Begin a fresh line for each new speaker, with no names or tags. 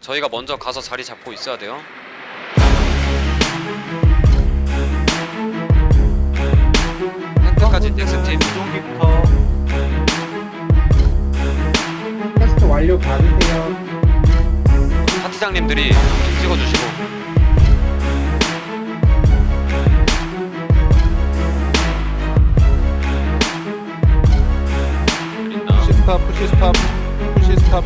저희가 먼저 가서 자리 잡고 있어야 돼요. 현재까지 넥스팀
이동기부터
테스트 완료 받으세요.
파티장님들이 찍어주시고
푸시 스탑 푸시 스탑 푸시 스탑